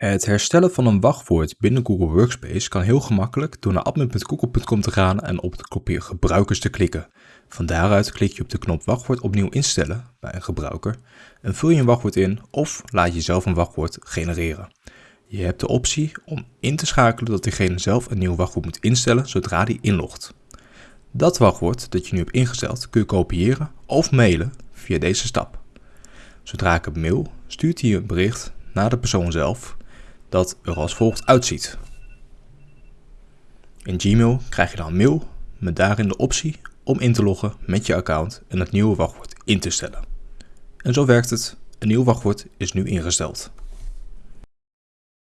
Het herstellen van een wachtwoord binnen Google Workspace kan heel gemakkelijk door naar admin.google.com te gaan en op de knopje gebruikers te klikken. Van daaruit klik je op de knop wachtwoord opnieuw instellen bij een gebruiker en vul je een wachtwoord in of laat je zelf een wachtwoord genereren. Je hebt de optie om in te schakelen dat diegene zelf een nieuw wachtwoord moet instellen zodra die inlogt. Dat wachtwoord dat je nu hebt ingesteld kun je kopiëren of mailen via deze stap. Zodra ik hem mail, stuurt hij een bericht naar de persoon zelf dat er als volgt uitziet. In Gmail krijg je dan een mail met daarin de optie om in te loggen met je account en het nieuwe wachtwoord in te stellen. En zo werkt het. Een nieuw wachtwoord is nu ingesteld.